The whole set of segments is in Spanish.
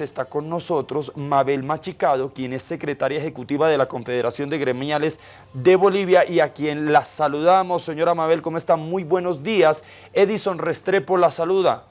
Está con nosotros Mabel Machicado, quien es secretaria ejecutiva de la Confederación de Gremiales de Bolivia y a quien la saludamos. Señora Mabel, ¿cómo está? Muy buenos días. Edison Restrepo la saluda.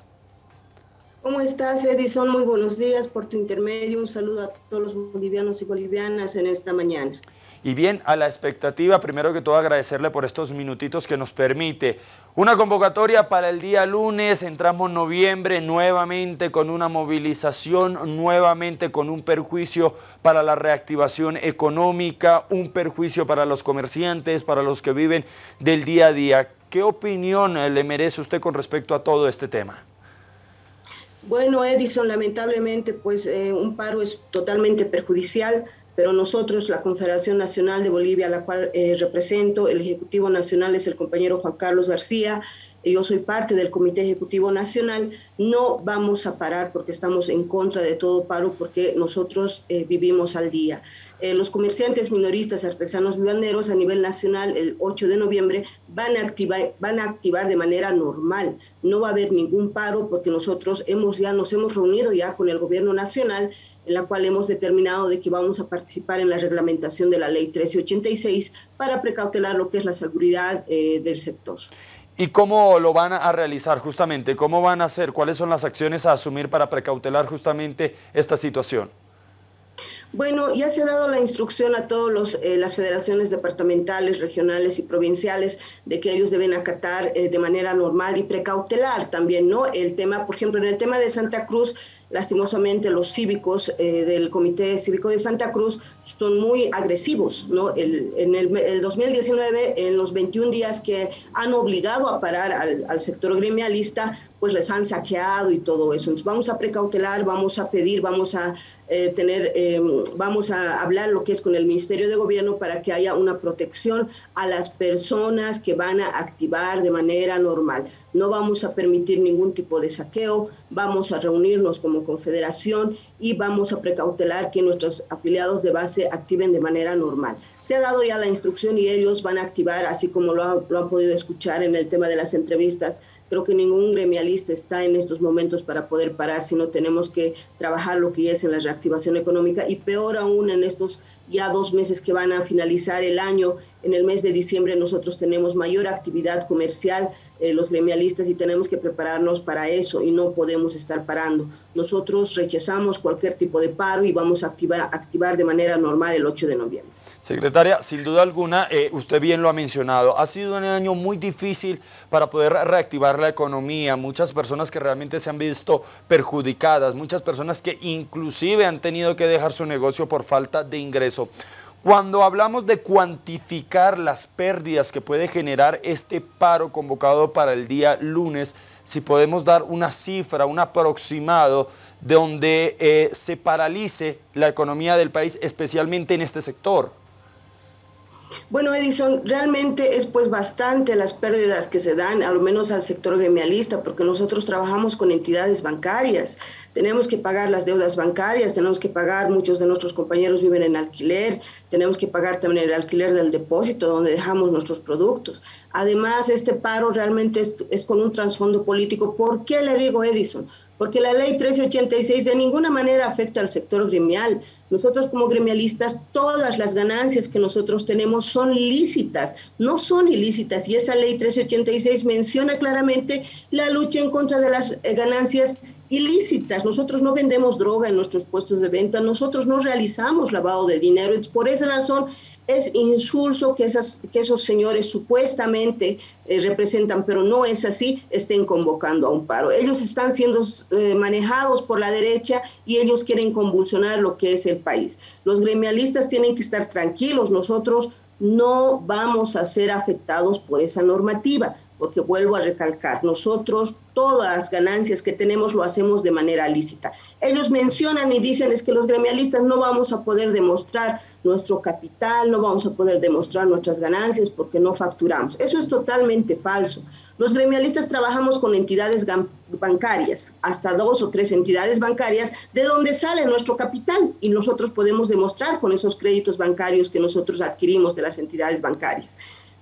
¿Cómo estás, Edison? Muy buenos días por tu intermedio. Un saludo a todos los bolivianos y bolivianas en esta mañana. Y bien, a la expectativa, primero que todo agradecerle por estos minutitos que nos permite. Una convocatoria para el día lunes, entramos noviembre nuevamente con una movilización, nuevamente con un perjuicio para la reactivación económica, un perjuicio para los comerciantes, para los que viven del día a día. ¿Qué opinión le merece usted con respecto a todo este tema? Bueno, Edison, lamentablemente, pues eh, un paro es totalmente perjudicial pero nosotros, la Confederación Nacional de Bolivia, a la cual eh, represento, el Ejecutivo Nacional es el compañero Juan Carlos García, yo soy parte del Comité Ejecutivo Nacional, no vamos a parar porque estamos en contra de todo paro, porque nosotros eh, vivimos al día. Eh, los comerciantes minoristas, artesanos vivanderos a nivel nacional el 8 de noviembre van a, activar, van a activar de manera normal. No va a haber ningún paro porque nosotros hemos ya nos hemos reunido ya con el gobierno nacional en la cual hemos determinado de que vamos a participar en la reglamentación de la ley 1386 para precautelar lo que es la seguridad eh, del sector. ¿Y cómo lo van a realizar justamente? ¿Cómo van a hacer? ¿Cuáles son las acciones a asumir para precautelar justamente esta situación? Bueno, ya se ha dado la instrucción a todas eh, las federaciones departamentales, regionales y provinciales de que ellos deben acatar eh, de manera normal y precautelar también, ¿no? El tema, por ejemplo, en el tema de Santa Cruz, lastimosamente los cívicos eh, del Comité Cívico de Santa Cruz son muy agresivos, ¿no? en el, 2019, en los 21 días que han obligado a parar al, al sector gremialista, pues les han saqueado y todo eso. Entonces vamos a precautelar, vamos a pedir, vamos a eh, tener, eh, vamos a hablar lo que es con el Ministerio de Gobierno para que haya una protección a las personas que van a activar de manera normal. No vamos a permitir ningún tipo de saqueo, vamos a reunirnos como confederación y vamos a precautelar que nuestros afiliados de base activen de manera normal. Se ha dado ya la instrucción y ellos van a activar, así como lo, lo han podido escuchar en el tema de las entrevistas, Creo que ningún gremialista está en estos momentos para poder parar, sino tenemos que trabajar lo que es en la reactivación económica y peor aún en estos ya dos meses que van a finalizar el año. En el mes de diciembre nosotros tenemos mayor actividad comercial, eh, los gremialistas, y tenemos que prepararnos para eso y no podemos estar parando. Nosotros rechazamos cualquier tipo de paro y vamos a activar, activar de manera normal el 8 de noviembre. Secretaria, sin duda alguna, eh, usted bien lo ha mencionado, ha sido un año muy difícil para poder reactivar la economía, muchas personas que realmente se han visto perjudicadas, muchas personas que inclusive han tenido que dejar su negocio por falta de ingreso. Cuando hablamos de cuantificar las pérdidas que puede generar este paro convocado para el día lunes, si podemos dar una cifra, un aproximado de donde eh, se paralice la economía del país, especialmente en este sector. Bueno, Edison, realmente es pues bastante las pérdidas que se dan, al menos al sector gremialista, porque nosotros trabajamos con entidades bancarias, tenemos que pagar las deudas bancarias, tenemos que pagar, muchos de nuestros compañeros viven en alquiler, tenemos que pagar también el alquiler del depósito donde dejamos nuestros productos. Además, este paro realmente es, es con un trasfondo político. ¿Por qué le digo Edison? Porque la ley 1386 de ninguna manera afecta al sector gremial. Nosotros como gremialistas, todas las ganancias que nosotros tenemos son lícitas, no son ilícitas. Y esa ley 1386 menciona claramente la lucha en contra de las eh, ganancias ilícitas. Nosotros no vendemos droga en nuestros puestos de venta, nosotros no realizamos lavado de dinero. Por esa razón es insulso que, esas, que esos señores supuestamente eh, representan, pero no es así, estén convocando a un paro. Ellos están siendo eh, manejados por la derecha y ellos quieren convulsionar lo que es el país. Los gremialistas tienen que estar tranquilos, nosotros no vamos a ser afectados por esa normativa porque vuelvo a recalcar, nosotros todas las ganancias que tenemos lo hacemos de manera lícita. Ellos mencionan y dicen es que los gremialistas no vamos a poder demostrar nuestro capital, no vamos a poder demostrar nuestras ganancias porque no facturamos. Eso es totalmente falso. Los gremialistas trabajamos con entidades bancarias, hasta dos o tres entidades bancarias, de donde sale nuestro capital y nosotros podemos demostrar con esos créditos bancarios que nosotros adquirimos de las entidades bancarias.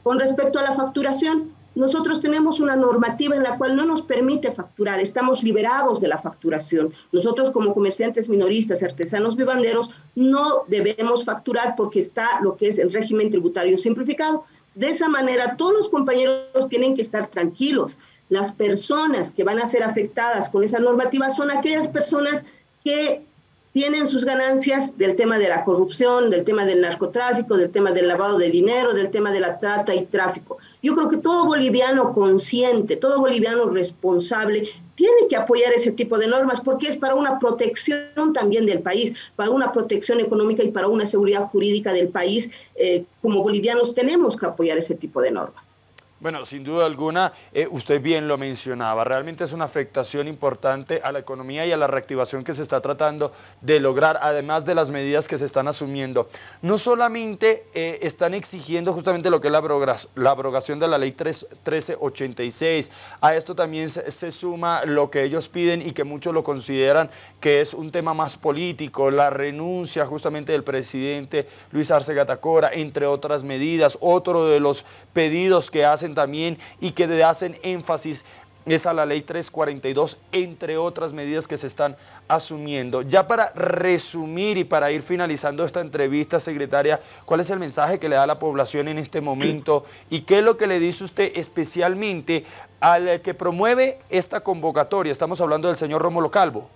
Con respecto a la facturación, nosotros tenemos una normativa en la cual no nos permite facturar, estamos liberados de la facturación. Nosotros como comerciantes minoristas, artesanos vivanderos, no debemos facturar porque está lo que es el régimen tributario simplificado. De esa manera, todos los compañeros tienen que estar tranquilos. Las personas que van a ser afectadas con esa normativa son aquellas personas que tienen sus ganancias del tema de la corrupción, del tema del narcotráfico, del tema del lavado de dinero, del tema de la trata y tráfico. Yo creo que todo boliviano consciente, todo boliviano responsable tiene que apoyar ese tipo de normas porque es para una protección también del país, para una protección económica y para una seguridad jurídica del país. Eh, como bolivianos tenemos que apoyar ese tipo de normas. Bueno, sin duda alguna, eh, usted bien lo mencionaba, realmente es una afectación importante a la economía y a la reactivación que se está tratando de lograr, además de las medidas que se están asumiendo. No solamente eh, están exigiendo justamente lo que es la, abrogación de la ley 1386, a esto también se, suma lo que ellos piden y que muchos lo consideran que es un tema más político, la renuncia justamente del presidente Luis Arce Gatacora, entre otras medidas, otro de los pedidos que hacen también y que hacen énfasis es a la ley 342, entre otras medidas que se están asumiendo. Ya para resumir y para ir finalizando esta entrevista, secretaria, ¿cuál es el mensaje que le da a la población en este momento y qué es lo que le dice usted especialmente al que promueve esta convocatoria? Estamos hablando del señor Rómulo Calvo.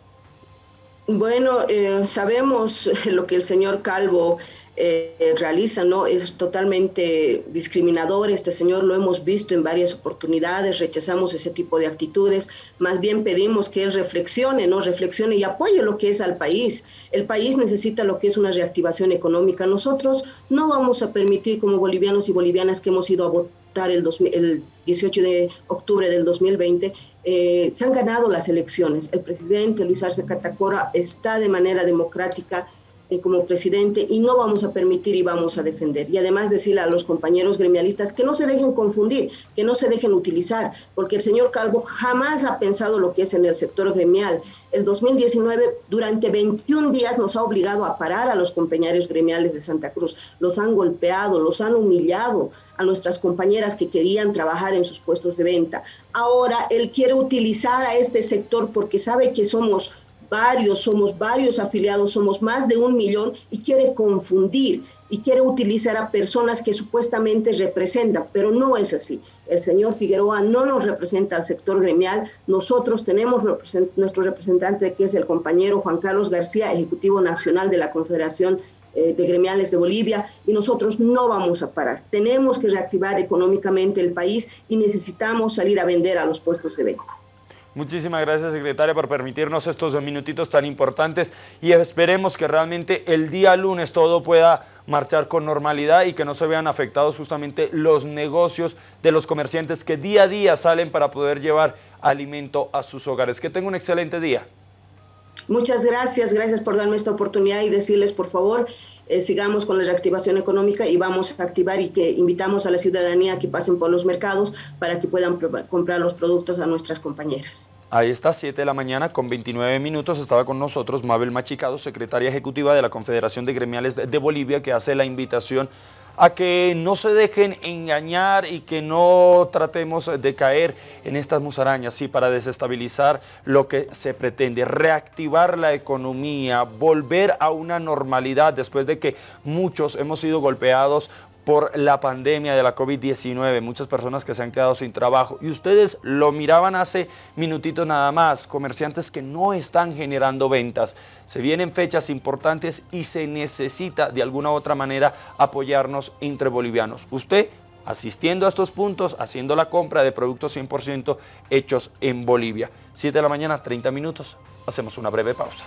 Bueno, eh, sabemos lo que el señor Calvo eh, realiza, ¿no? Es totalmente discriminador. Este señor lo hemos visto en varias oportunidades, rechazamos ese tipo de actitudes. Más bien pedimos que él reflexione, ¿no? Reflexione y apoye lo que es al país. El país necesita lo que es una reactivación económica. Nosotros no vamos a permitir como bolivianos y bolivianas que hemos ido a votar el, el 18 de octubre del 2020, eh, se han ganado las elecciones. El presidente Luis Arce Catacora está de manera democrática eh, como presidente y no vamos a permitir y vamos a defender. Y además decirle a los compañeros gremialistas que no se dejen confundir, que no se dejen utilizar, porque el señor Calvo jamás ha pensado lo que es en el sector gremial. El 2019, durante 21 días, nos ha obligado a parar a los compañeros gremiales de Santa Cruz. Los han golpeado, los han humillado a nuestras compañeras que querían trabajar en sus puestos de venta. Ahora él quiere utilizar a este sector porque sabe que somos varios, somos varios afiliados, somos más de un millón y quiere confundir y quiere utilizar a personas que supuestamente representan, pero no es así. El señor Figueroa no nos representa al sector gremial, nosotros tenemos nuestro representante que es el compañero Juan Carlos García, Ejecutivo Nacional de la Confederación eh, de Gremiales de Bolivia, y nosotros no vamos a parar. Tenemos que reactivar económicamente el país y necesitamos salir a vender a los puestos de venta. Muchísimas gracias, secretaria, por permitirnos estos minutitos tan importantes y esperemos que realmente el día lunes todo pueda marchar con normalidad y que no se vean afectados justamente los negocios de los comerciantes que día a día salen para poder llevar alimento a sus hogares. Que tengan un excelente día. Muchas gracias, gracias por darme esta oportunidad y decirles, por favor, eh, sigamos con la reactivación económica y vamos a activar y que invitamos a la ciudadanía que pasen por los mercados para que puedan comprar los productos a nuestras compañeras. Ahí está, 7 de la mañana con 29 minutos. Estaba con nosotros Mabel Machicado, secretaria ejecutiva de la Confederación de Gremiales de Bolivia, que hace la invitación a que no se dejen engañar y que no tratemos de caer en estas musarañas, sí, para desestabilizar lo que se pretende, reactivar la economía, volver a una normalidad después de que muchos hemos sido golpeados por la pandemia de la COVID-19, muchas personas que se han quedado sin trabajo y ustedes lo miraban hace minutitos nada más, comerciantes que no están generando ventas. Se vienen fechas importantes y se necesita de alguna u otra manera apoyarnos entre bolivianos. Usted asistiendo a estos puntos, haciendo la compra de productos 100% hechos en Bolivia. 7 de la mañana, 30 minutos. Hacemos una breve pausa.